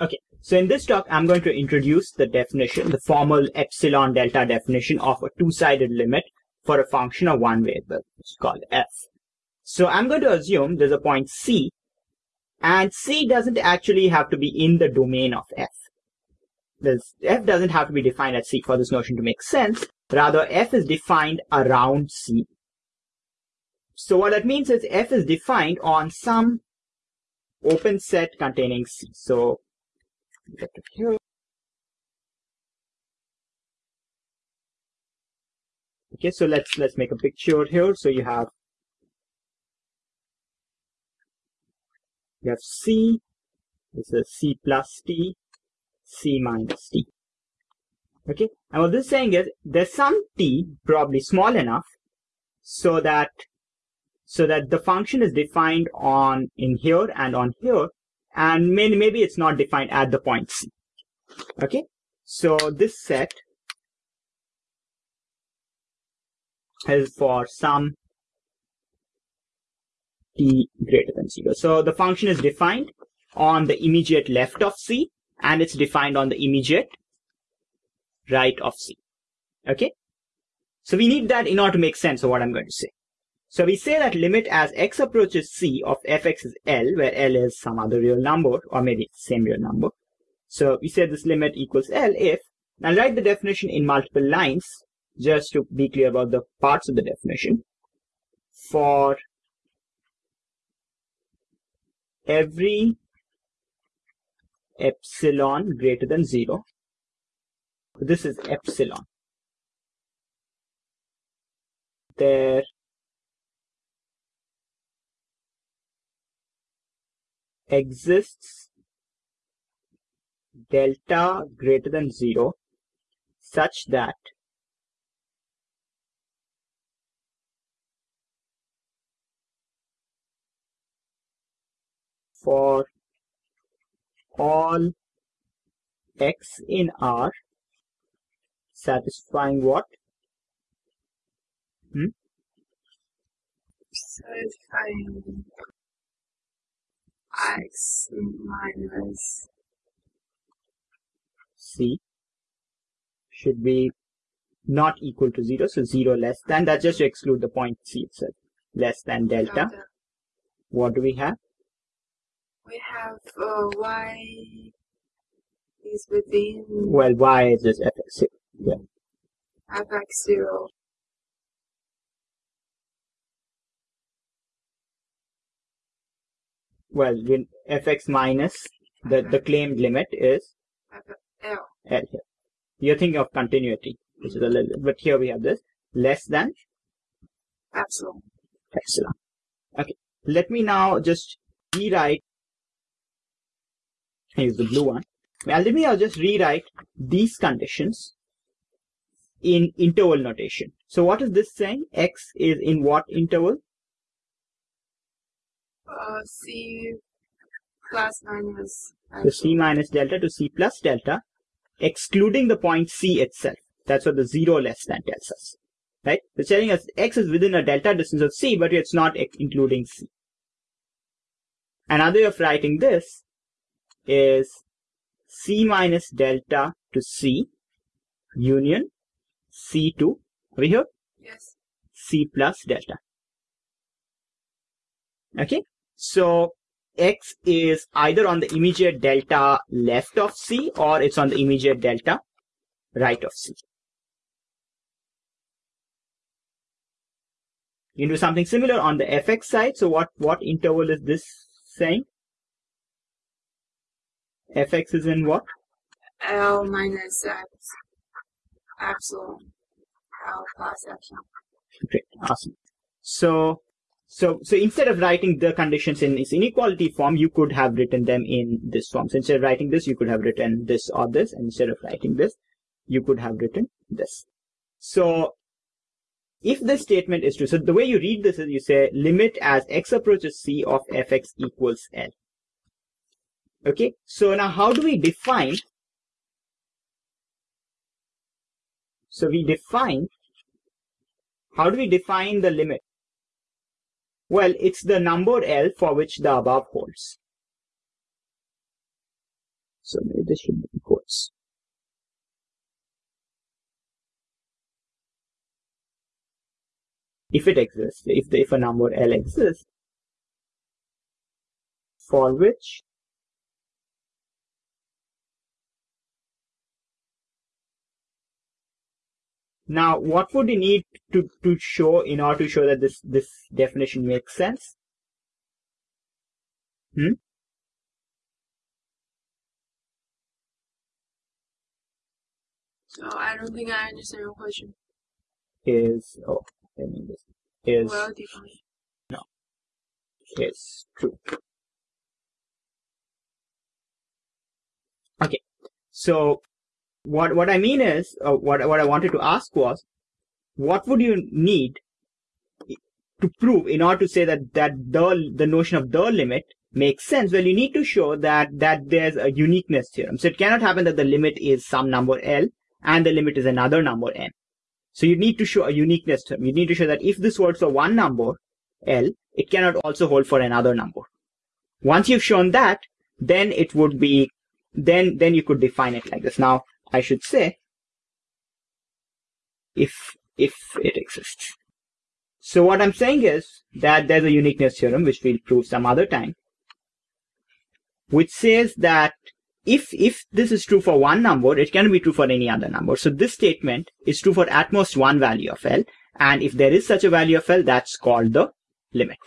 Okay, so in this talk, I'm going to introduce the definition, the formal epsilon delta definition of a two-sided limit for a function of one variable, is called f. So I'm going to assume there's a point c, and c doesn't actually have to be in the domain of f. This f doesn't have to be defined at c for this notion to make sense. Rather, f is defined around c. So what that means is f is defined on some open set containing c. So here. Okay, so let's let's make a picture here. So you have you have C, this is C plus T, C minus T. Okay, and what this is saying is there's some T probably small enough so that so that the function is defined on in here and on here and maybe, maybe it's not defined at the point C. Okay, so this set is for some t greater than 0. So the function is defined on the immediate left of C and it's defined on the immediate right of C. Okay, so we need that in order to make sense of what I'm going to say. So we say that limit as x approaches c of fx is L, where L is some other real number, or maybe same real number. So we say this limit equals L if, now write the definition in multiple lines, just to be clear about the parts of the definition. For every epsilon greater than zero, this is epsilon, there exists delta greater than 0 such that for all x in R satisfying what? Hmm? Satisfying x minus c should be not equal to 0, so 0 less than, that's just to exclude the point c itself, less than delta. delta. What do we have? We have uh, y is within... Well, y is just fx0. Yeah. fx0. well, you, fx minus the, the claimed limit is L. L here. You're thinking of continuity, which is a little, but here we have this less than epsilon. Epsilon. Okay. Let me now just rewrite. Here's the blue one. Well, let me just rewrite these conditions in interval notation. So what is this saying? X is in what interval? Uh, C plus minus. So C minus delta to C plus delta, excluding the point C itself. That's what the zero less than tells us. Right? It's telling us X is within a delta distance of C, but it's not including C. Another way of writing this is C minus delta to C union C to, over here? Yes. C plus delta. Okay? So x is either on the immediate delta left of c or it's on the immediate delta right of c. You can do something similar on the fx side. So what, what interval is this saying? fx is in what? L minus x epsilon L plus epsilon. Great, awesome. So so, so instead of writing the conditions in this inequality form, you could have written them in this form. So instead of writing this, you could have written this or this. And instead of writing this, you could have written this. So if this statement is true, so the way you read this is you say limit as x approaches c of fx equals L. Okay, so now how do we define? So we define, how do we define the limit? Well, it's the number L for which the above holds. So maybe this should be quotes. If it exists, if the, if a number L exists, for which Now, what would you need to, to show in order to show that this, this definition makes sense? Hmm? So I don't think I understand your question. Is, oh, I mean this, is, Well defined. No. Is true. Okay, so what what I mean is, uh, what what I wanted to ask was, what would you need to prove in order to say that that the the notion of the limit makes sense? Well, you need to show that that there's a uniqueness theorem. So it cannot happen that the limit is some number L and the limit is another number n. So you need to show a uniqueness theorem. You need to show that if this holds for one number L, it cannot also hold for another number. Once you've shown that, then it would be then then you could define it like this. Now I should say if if it exists. So what I'm saying is that there's a uniqueness theorem which we'll prove some other time, which says that if if this is true for one number, it can be true for any other number. So this statement is true for at most one value of L, and if there is such a value of L, that's called the limit.